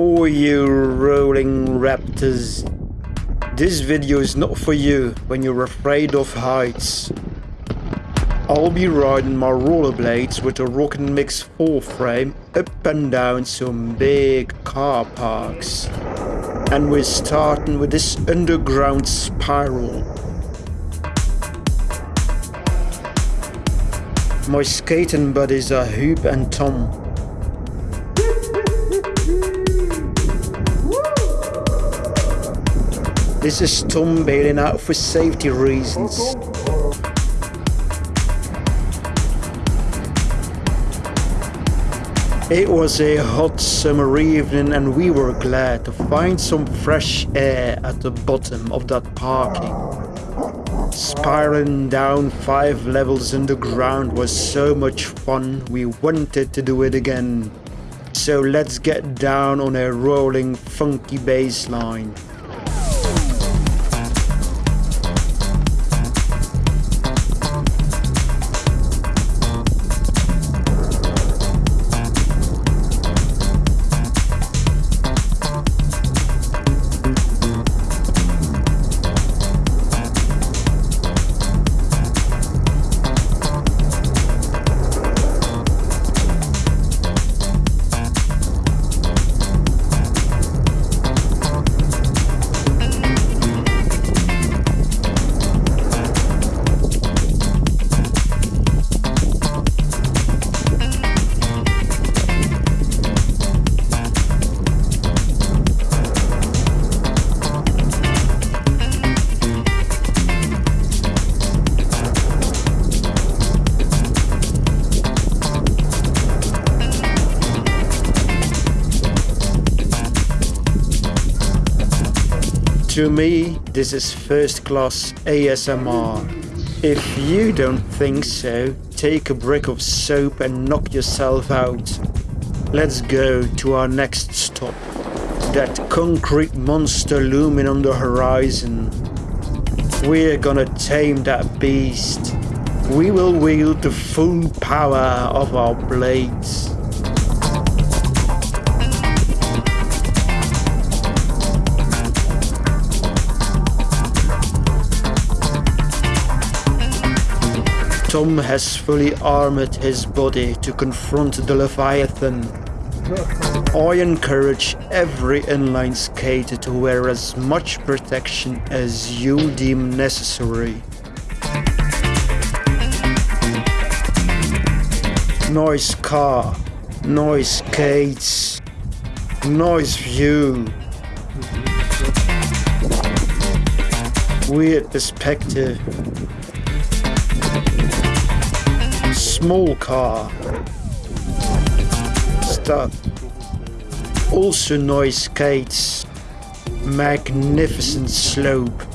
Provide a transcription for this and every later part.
Oh, you rolling raptors. This video is not for you when you're afraid of heights. I'll be riding my rollerblades with a Rocket Mix 4 frame up and down some big car parks. And we're starting with this underground spiral. My skating buddies are Hoop and Tom. This is Tom bailing out for safety reasons. It was a hot summer evening and we were glad to find some fresh air at the bottom of that parking. Spiraling down five levels underground was so much fun we wanted to do it again. So let's get down on a rolling funky bass line. To me, this is first class ASMR. If you don't think so, take a brick of soap and knock yourself out. Let's go to our next stop. That concrete monster looming on the horizon. We're gonna tame that beast. We will wield the full power of our blades. Tom has fully armored his body to confront the Leviathan. I encourage every inline skater to wear as much protection as you deem necessary. Nice car, nice skates, nice view. Weird perspective. Small car. Start. Also noise skates. Magnificent slope.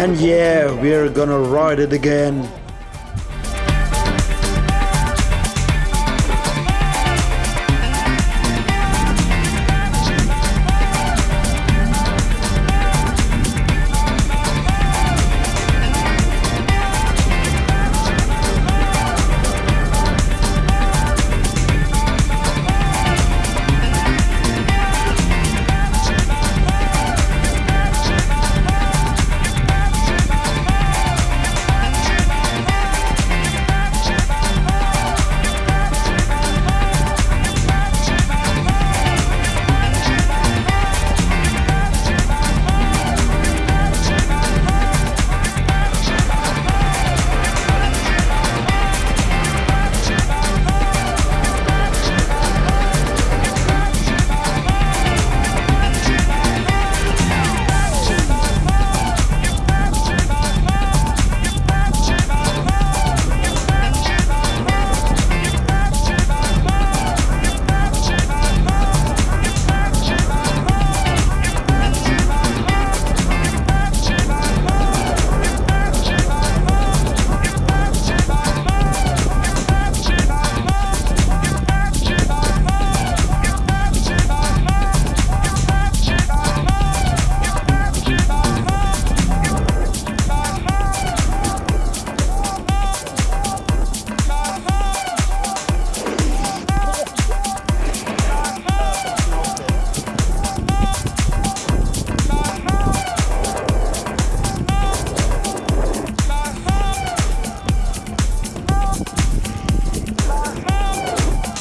And yeah, we're gonna ride it again.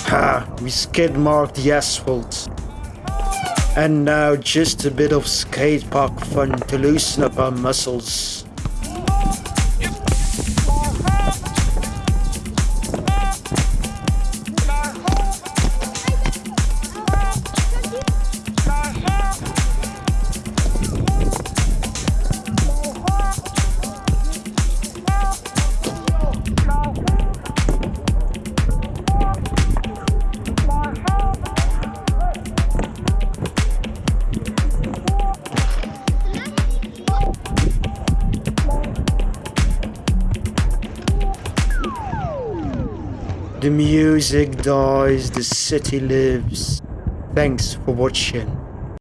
Ha! We skid marked the asphalt. And now just a bit of skate park fun to loosen up our muscles. The music dies, the city lives. Thanks for watching.